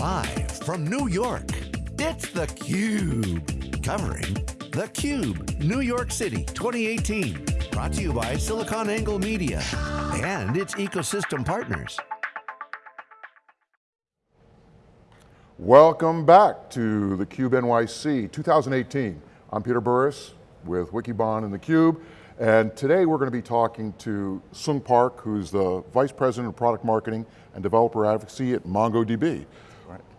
Live from New York, it's theCUBE. Covering theCUBE, New York City 2018. Brought to you by SiliconANGLE Media and its ecosystem partners. Welcome back to theCUBE NYC 2018. I'm Peter Burris with Wikibon and theCUBE. And today we're going to be talking to Sung Park, who's the Vice President of Product Marketing and Developer Advocacy at MongoDB.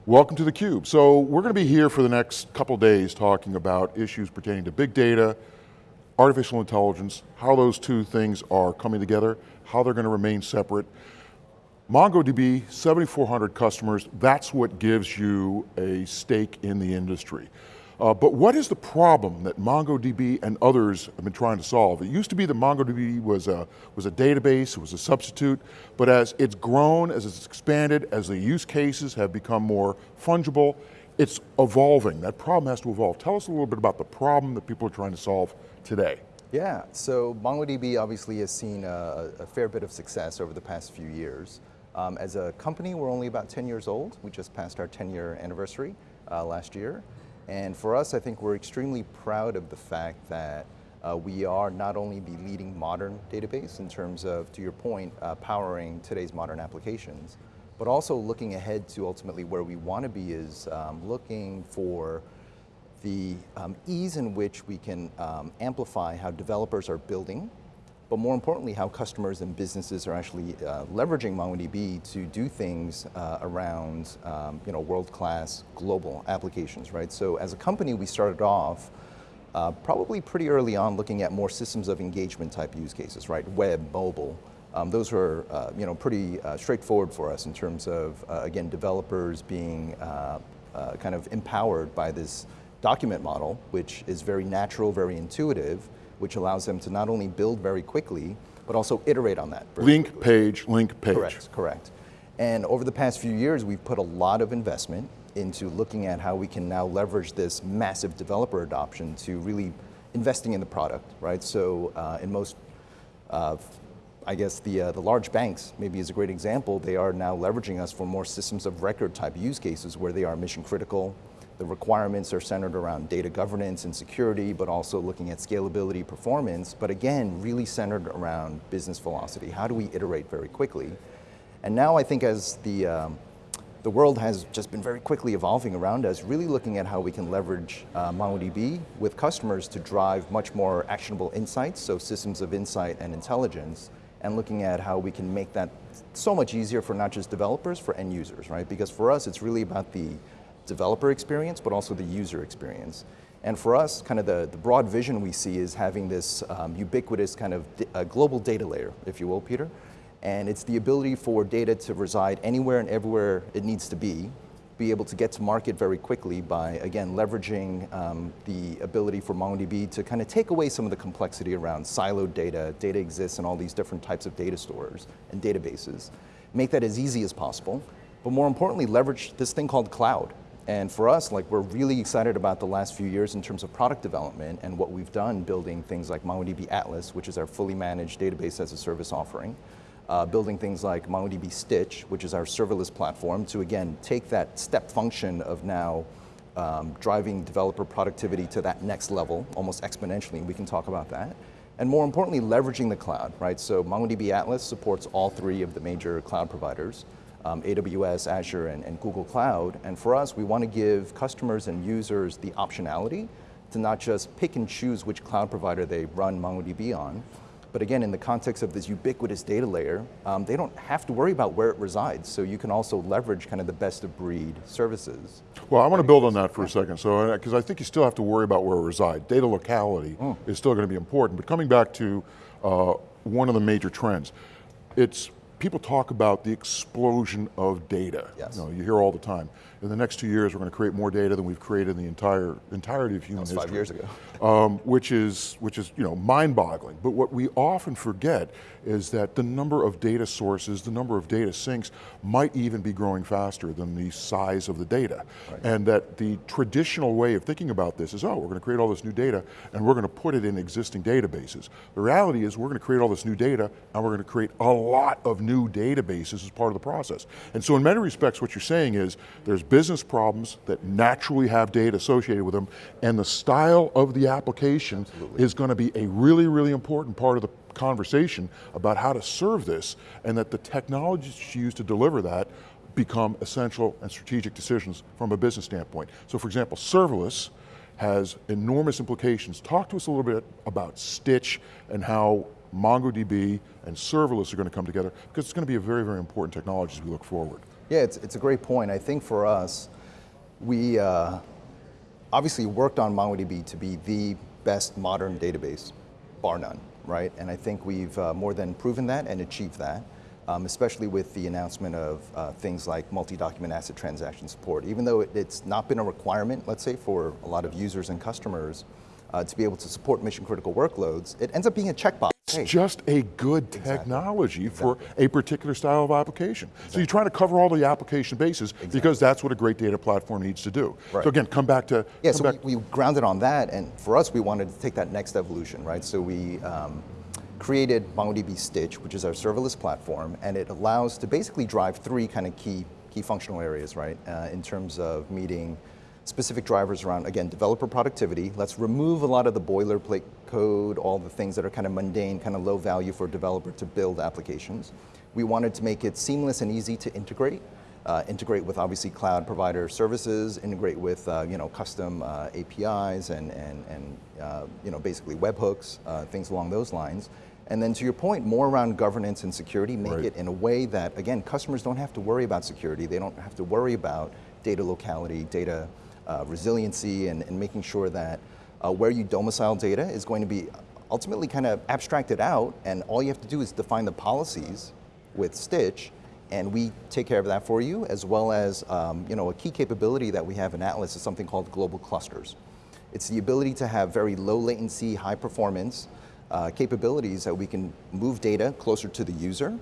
Welcome to theCUBE. So we're going to be here for the next couple days talking about issues pertaining to big data, artificial intelligence, how those two things are coming together, how they're going to remain separate. MongoDB, 7,400 customers, that's what gives you a stake in the industry. Uh, but what is the problem that MongoDB and others have been trying to solve? It used to be that MongoDB was a, was a database, it was a substitute, but as it's grown, as it's expanded, as the use cases have become more fungible, it's evolving. That problem has to evolve. Tell us a little bit about the problem that people are trying to solve today. Yeah, so MongoDB obviously has seen a, a fair bit of success over the past few years. Um, as a company, we're only about 10 years old. We just passed our 10 year anniversary uh, last year. And for us, I think we're extremely proud of the fact that uh, we are not only the leading modern database in terms of, to your point, uh, powering today's modern applications, but also looking ahead to ultimately where we want to be is um, looking for the um, ease in which we can um, amplify how developers are building but more importantly, how customers and businesses are actually uh, leveraging MongoDB to do things uh, around um, you know, world-class global applications, right? So as a company, we started off uh, probably pretty early on looking at more systems of engagement type use cases, right? Web, mobile, um, those were uh, you know, pretty uh, straightforward for us in terms of, uh, again, developers being kind of empowered by this document model, which is very natural, very intuitive, which allows them to not only build very quickly, but also iterate on that. Link quickly. page, link page. Correct, correct. And over the past few years, we've put a lot of investment into looking at how we can now leverage this massive developer adoption to really investing in the product, right? So uh, in most, uh, I guess the, uh, the large banks maybe is a great example, they are now leveraging us for more systems of record type use cases where they are mission critical, the requirements are centered around data governance and security, but also looking at scalability, performance, but again, really centered around business velocity. How do we iterate very quickly? And now I think as the, um, the world has just been very quickly evolving around us, really looking at how we can leverage uh, MongoDB with customers to drive much more actionable insights, so systems of insight and intelligence, and looking at how we can make that so much easier for not just developers, for end users, right? Because for us, it's really about the developer experience, but also the user experience. And for us, kind of the, the broad vision we see is having this um, ubiquitous kind of uh, global data layer, if you will, Peter. And it's the ability for data to reside anywhere and everywhere it needs to be, be able to get to market very quickly by, again, leveraging um, the ability for MongoDB to kind of take away some of the complexity around siloed data, data exists in all these different types of data stores and databases. Make that as easy as possible, but more importantly, leverage this thing called cloud. And for us, like we're really excited about the last few years in terms of product development and what we've done building things like MongoDB Atlas, which is our fully managed database as a service offering. Uh, building things like MongoDB Stitch, which is our serverless platform to again, take that step function of now um, driving developer productivity to that next level, almost exponentially, we can talk about that. And more importantly, leveraging the cloud, right? So MongoDB Atlas supports all three of the major cloud providers um, AWS, Azure, and, and Google Cloud. And for us, we want to give customers and users the optionality to not just pick and choose which cloud provider they run MongoDB on, but again, in the context of this ubiquitous data layer, um, they don't have to worry about where it resides. So you can also leverage kind of the best of breed services. Well, I want to build on that for a second. So, because uh, I think you still have to worry about where it resides. Data locality mm. is still going to be important. But coming back to uh, one of the major trends, it's people talk about the explosion of data. Yes. You, know, you hear all the time. In the next two years, we're going to create more data than we've created in the entire entirety of human history. five years ago. um, which is, which is you know, mind-boggling. But what we often forget is that the number of data sources, the number of data sinks might even be growing faster than the size of the data. Right. And that the traditional way of thinking about this is, oh, we're going to create all this new data and we're going to put it in existing databases. The reality is we're going to create all this new data and we're going to create a lot of new new databases as part of the process. And so in many respects, what you're saying is there's business problems that naturally have data associated with them, and the style of the application Absolutely. is going to be a really, really important part of the conversation about how to serve this, and that the technologies you use to deliver that become essential and strategic decisions from a business standpoint. So for example, serverless has enormous implications. Talk to us a little bit about Stitch and how MongoDB and serverless are going to come together, because it's going to be a very, very important technology as we look forward. Yeah, it's, it's a great point. I think for us, we uh, obviously worked on MongoDB to be the best modern database, bar none, right? And I think we've uh, more than proven that and achieved that um, especially with the announcement of uh, things like multi-document ACID transaction support. Even though it, it's not been a requirement, let's say, for a lot of users and customers uh, to be able to support mission critical workloads, it ends up being a checkbox. It's hey. just a good technology exactly. for a particular style of application. Exactly. So you're trying to cover all the application bases because that's what a great data platform needs to do. Right. So again, come back to- Yeah, so we, we, grounded on that and for us, we wanted to take that next evolution, right? So we, um, created MongoDB Stitch, which is our serverless platform, and it allows to basically drive three kind of key, key functional areas, right? Uh, in terms of meeting specific drivers around, again, developer productivity. Let's remove a lot of the boilerplate code, all the things that are kind of mundane, kind of low value for a developer to build applications. We wanted to make it seamless and easy to integrate. Uh, integrate with obviously cloud provider services, integrate with uh, you know custom uh, APIs and and and uh, you know basically webhooks, uh, things along those lines, and then to your point, more around governance and security, make right. it in a way that, again, customers don't have to worry about security. They don't have to worry about data locality, data uh, resiliency, and, and, making sure that uh, where you domicile data is going to be ultimately kind of abstracted out, and all you have to do is define the policies with Stitch, and we take care of that for you, as well as um, you know, a key capability that we have in Atlas is something called global clusters. It's the ability to have very low latency, high performance, uh, capabilities that we can move data closer to the user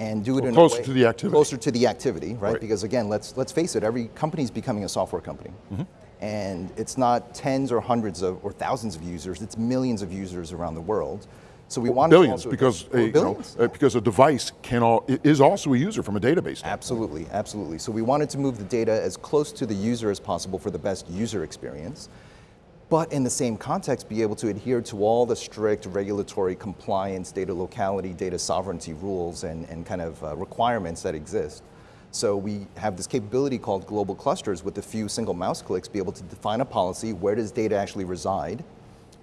and do it well, in closer to the activity. Closer to the activity, right? right? Because again, let's let's face it, every company is becoming a software company. Mm -hmm. And it's not tens or hundreds of or thousands of users, it's millions of users around the world. So we want billions because a, billions. Know, uh, because a device can all, is also a user from a database. Absolutely, absolutely. So we wanted to move the data as close to the user as possible for the best user experience but in the same context be able to adhere to all the strict regulatory compliance, data locality, data sovereignty rules and, and kind of uh, requirements that exist. So we have this capability called global clusters with a few single mouse clicks, be able to define a policy, where does data actually reside,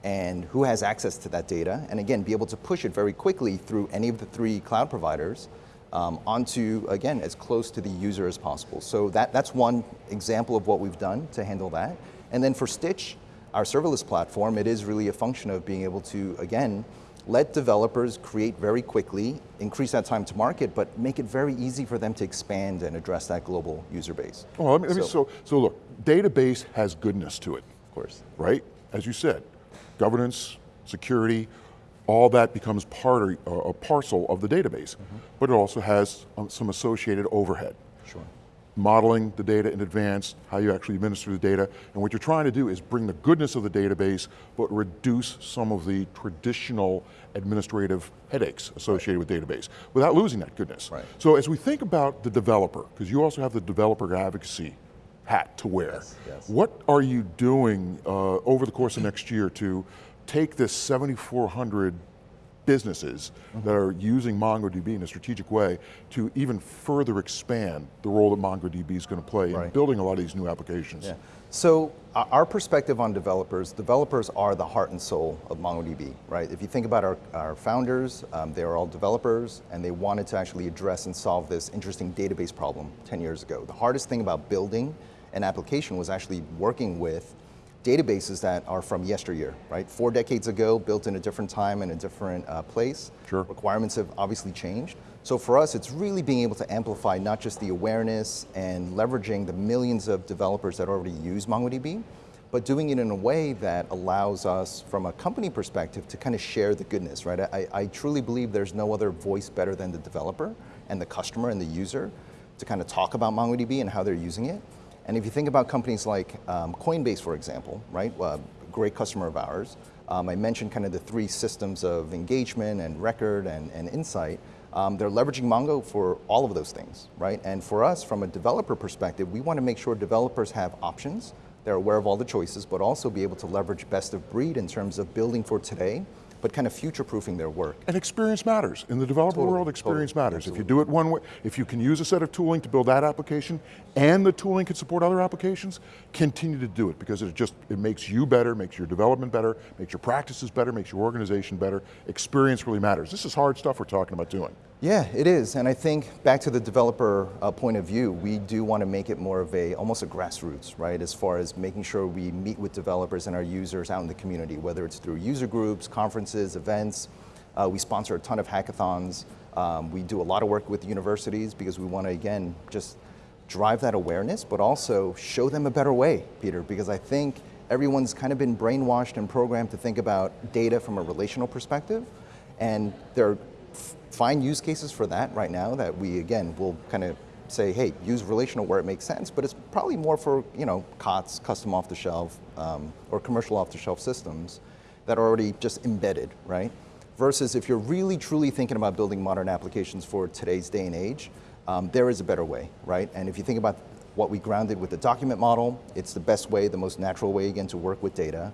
and who has access to that data, and again, be able to push it very quickly through any of the three cloud providers um, onto, again, as close to the user as possible. So that, that's one example of what we've done to handle that. And then for Stitch, our serverless platform, it is really a function of being able to, again, let developers create very quickly, increase that time to market, but make it very easy for them to expand and address that global user base. Well, let me, so, so, so look, database has goodness to it. Of course. Right? As you said, governance, security, all that becomes part or, uh, a parcel of the database. Mm -hmm. But it also has um, some associated overhead. Sure modeling the data in advance, how you actually administer the data, and what you're trying to do is bring the goodness of the database, but reduce some of the traditional administrative headaches associated with database, without losing that goodness. Right. So as we think about the developer, because you also have the developer advocacy hat to wear, yes, yes. what are you doing uh, over the course of next year to take this 7,400 businesses that are using MongoDB in a strategic way to even further expand the role that MongoDB is going to play right. in building a lot of these new applications. Yeah. So our perspective on developers, developers are the heart and soul of MongoDB, right? If you think about our, our founders, um, they are all developers and they wanted to actually address and solve this interesting database problem 10 years ago. The hardest thing about building an application was actually working with databases that are from yesteryear, right? Four decades ago, built in a different time and a different uh, place. Sure. Requirements have obviously changed. So for us, it's really being able to amplify not just the awareness and leveraging the millions of developers that already use MongoDB, but doing it in a way that allows us, from a company perspective, to kind of share the goodness, right? I, I truly believe there's no other voice better than the developer and the customer and the user to kind of talk about MongoDB and how they're using it. And if you think about companies like um, Coinbase, for example, right, uh, great customer of ours, um, I mentioned kind of the three systems of engagement and record and, and insight. um, they're leveraging Mongo for all of those things, right? And for us, from a developer perspective, we want to make sure developers have options, they're aware of all the choices, but also be able to leverage best of breed in terms of building for today, but kind of future-proofing their work. And experience matters. In the developer Totally, world, experience totally, matters. If you do it one way, if you can use a set of tooling to build that application, and the tooling can support other applications, continue to do it because it just, it makes you better, makes your development better, makes your practices better, makes your organization better. Experience really matters. This is hard stuff we're talking about doing. Yeah, it is, and I think back to the developer uh, point of view, we do want to make it more of a, almost a grassroots, right? As far as making sure we meet with developers and our users out in the community, whether it's through user groups, conferences, events. Uh, we sponsor a ton of hackathons. Um, we do a lot of work with universities because we want to, again, just drive that awareness, but also show them a better way, Peter, because I think everyone's kind of been brainwashed and programmed to think about data from a relational perspective, and they're find use cases for that right now that we, again, will kind of say, hey, use relational where it makes sense, but it's probably more for, you know, COTS, custom off the shelf, um, or commercial off the shelf systems that are already just embedded, right? Versus if you're really truly thinking about building modern applications for today's day and age, um, there is a better way, right? And if you think about what we grounded with the document model, it's the best way, the most natural way, again, to work with data.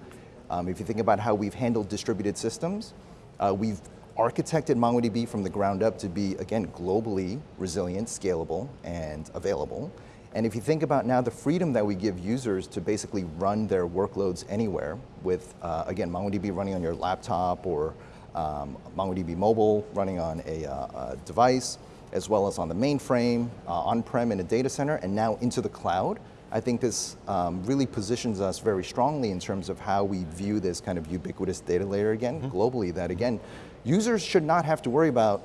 Um, if you think about how we've handled distributed systems, uh, we've architected MongoDB from the ground up to be, again, globally resilient, scalable, and available. And if you think about now the freedom that we give users to basically run their workloads anywhere with, uh, again, MongoDB running on your laptop or um, MongoDB mobile running on a, uh, a, device, as well as on the mainframe, uh, on-prem in a data center, and now into the cloud, I think this um, really positions us very strongly in terms of how we view this kind of ubiquitous data layer again, mm -hmm. globally, that again, users should not have to worry about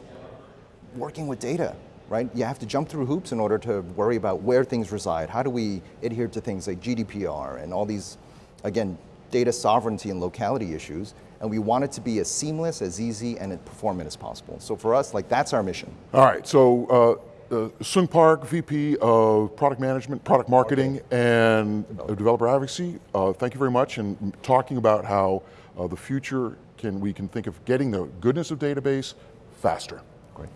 working with data, right? You have to jump through hoops in order to worry about where things reside. How do we adhere to things like GDPR and all these, again, data sovereignty and locality issues, and we want it to be as seamless, as easy, and as performant as possible. So for us, like that's our mission. All right, so uh, uh, Sung Park, VP of Product Management, Product Marketing, and Developer Advocacy. Uh, thank you very much, and talking about how uh, the future can we can think of getting the goodness of database faster. Great.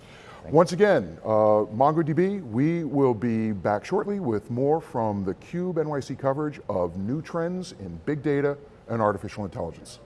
Thank Once again, uh, MongoDB, we will be back shortly with more from the CUBE NYC coverage of new trends in big data and artificial intelligence.